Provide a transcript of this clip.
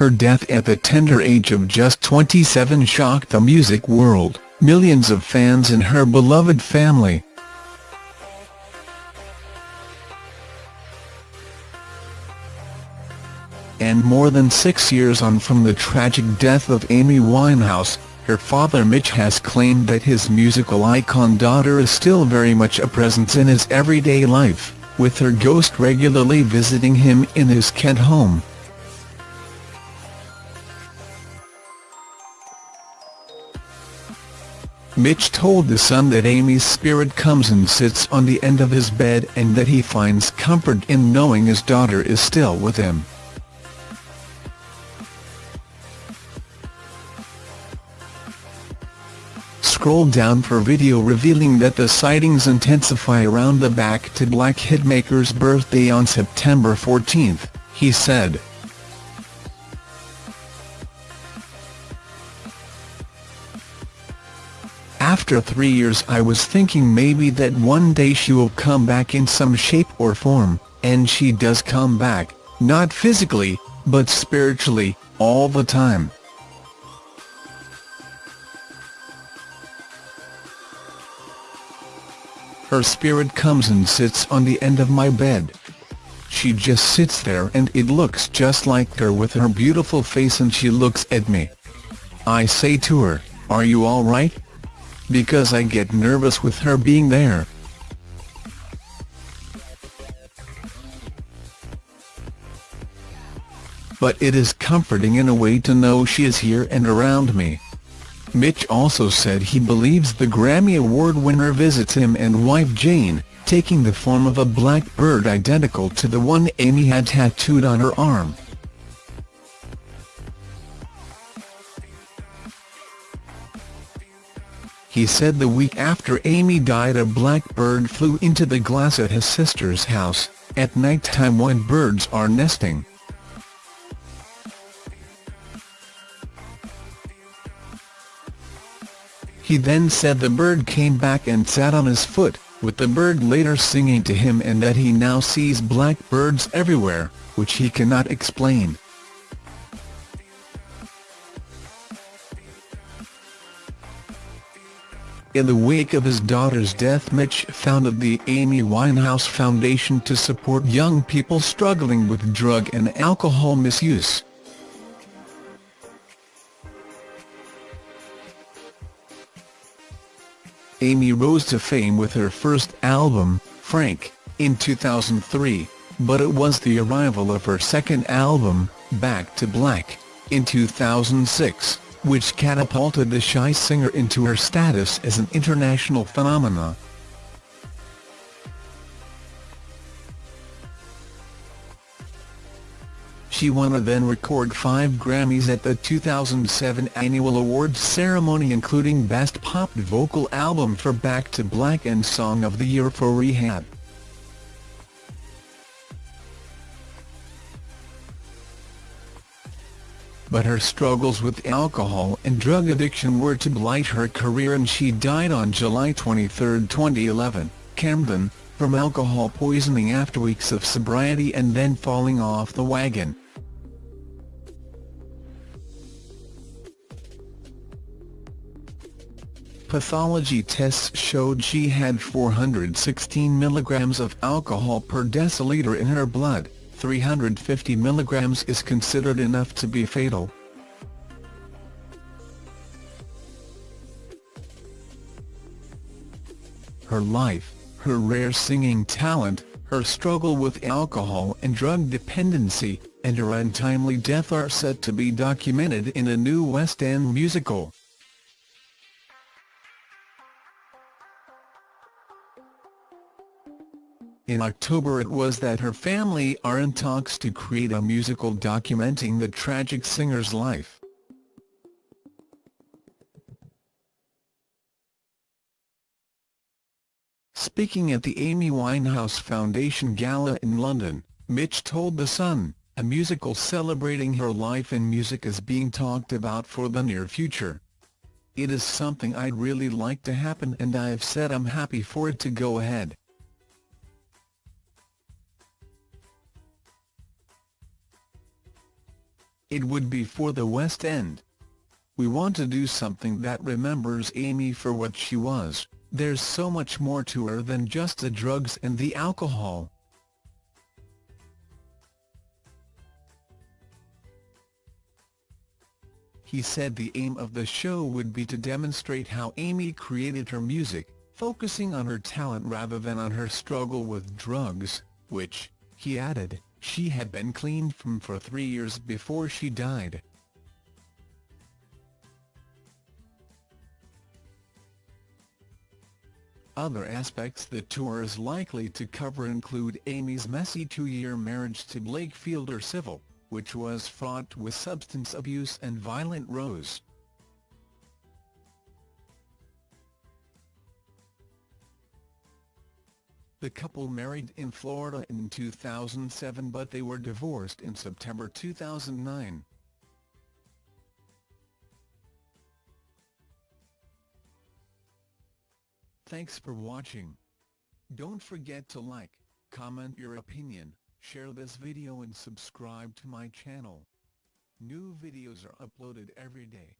Her death at the tender age of just 27 shocked the music world, millions of fans and her beloved family. And more than six years on from the tragic death of Amy Winehouse, her father Mitch has claimed that his musical icon daughter is still very much a presence in his everyday life, with her ghost regularly visiting him in his Kent home. Mitch told The Sun that Amy's spirit comes and sits on the end of his bed and that he finds comfort in knowing his daughter is still with him. Scroll down for video revealing that the sightings intensify around the Back to Black hitmaker's birthday on September 14, he said. After three years I was thinking maybe that one day she will come back in some shape or form, and she does come back, not physically, but spiritually, all the time. Her spirit comes and sits on the end of my bed. She just sits there and it looks just like her with her beautiful face and she looks at me. I say to her, are you alright? Because I get nervous with her being there. But it is comforting in a way to know she is here and around me. Mitch also said he believes the Grammy Award winner visits him and wife Jane, taking the form of a black bird identical to the one Amy had tattooed on her arm. He said the week after Amy died a blackbird flew into the glass at his sister's house, at night time when birds are nesting. He then said the bird came back and sat on his foot, with the bird later singing to him and that he now sees black birds everywhere, which he cannot explain. In the wake of his daughter's death Mitch founded the Amy Winehouse Foundation to support young people struggling with drug and alcohol misuse. Amy rose to fame with her first album, Frank, in 2003, but it was the arrival of her second album, Back to Black, in 2006, which catapulted the shy singer into her status as an international phenomenon. She won a then record five Grammys at the 2007 annual awards ceremony including Best Pop Vocal Album for Back to Black and Song of the Year for Rehab. But her struggles with alcohol and drug addiction were to blight her career and she died on July 23, 2011, Camden, from alcohol poisoning after weeks of sobriety and then falling off the wagon. Pathology tests showed she had 416 milligrams of alcohol per deciliter in her blood, 350 mg is considered enough to be fatal. Her life, her rare singing talent, her struggle with alcohol and drug dependency, and her untimely death are set to be documented in a new West End musical. In October it was that her family are in talks to create a musical documenting the tragic singer's life. Speaking at the Amy Winehouse Foundation Gala in London, Mitch told The Sun, a musical celebrating her life and music is being talked about for the near future. It is something I'd really like to happen and I've said I'm happy for it to go ahead. It would be for the West End. We want to do something that remembers Amy for what she was, there's so much more to her than just the drugs and the alcohol. He said the aim of the show would be to demonstrate how Amy created her music, focusing on her talent rather than on her struggle with drugs, which, he added, she had been clean from for three years before she died. Other aspects the tour is likely to cover include Amy's messy two-year marriage to Blake Fielder Civil, which was fraught with substance abuse and violent rows. The couple married in Florida in 2007 but they were divorced in September 2009. Thanks for watching. Don't forget to like, comment your opinion, share this video and subscribe to my channel. New videos are uploaded every day.